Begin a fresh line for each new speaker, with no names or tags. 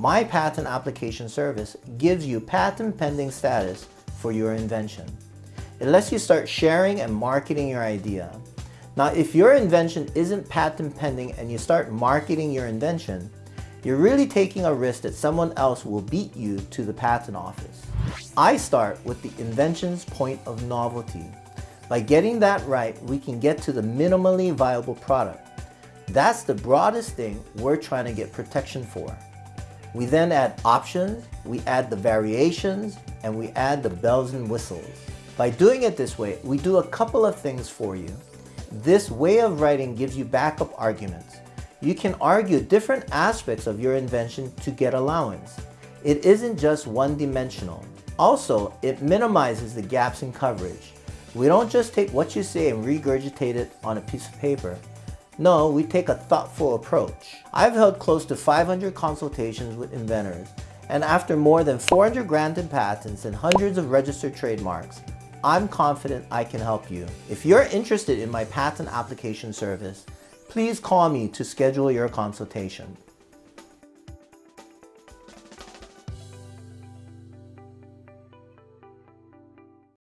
My patent application service gives you patent pending status for your invention. It lets you start sharing and marketing your idea. Now, if your invention isn't patent pending and you start marketing your invention, you're really taking a risk that someone else will beat you to the patent office. I start with the invention's point of novelty. By getting that right, we can get to the minimally viable product. That's the broadest thing we're trying to get protection for. We then add options, we add the variations, and we add the bells and whistles. By doing it this way, we do a couple of things for you. This way of writing gives you backup arguments. You can argue different aspects of your invention to get allowance. It isn't just one-dimensional. Also, it minimizes the gaps in coverage. We don't just take what you say and regurgitate it on a piece of paper. No, we take a thoughtful approach. I've held close to 500 consultations with inventors, and after more than 400 granted patents and hundreds of registered trademarks, I'm confident I can help you. If you're interested in my patent application service, please call me to schedule your consultation.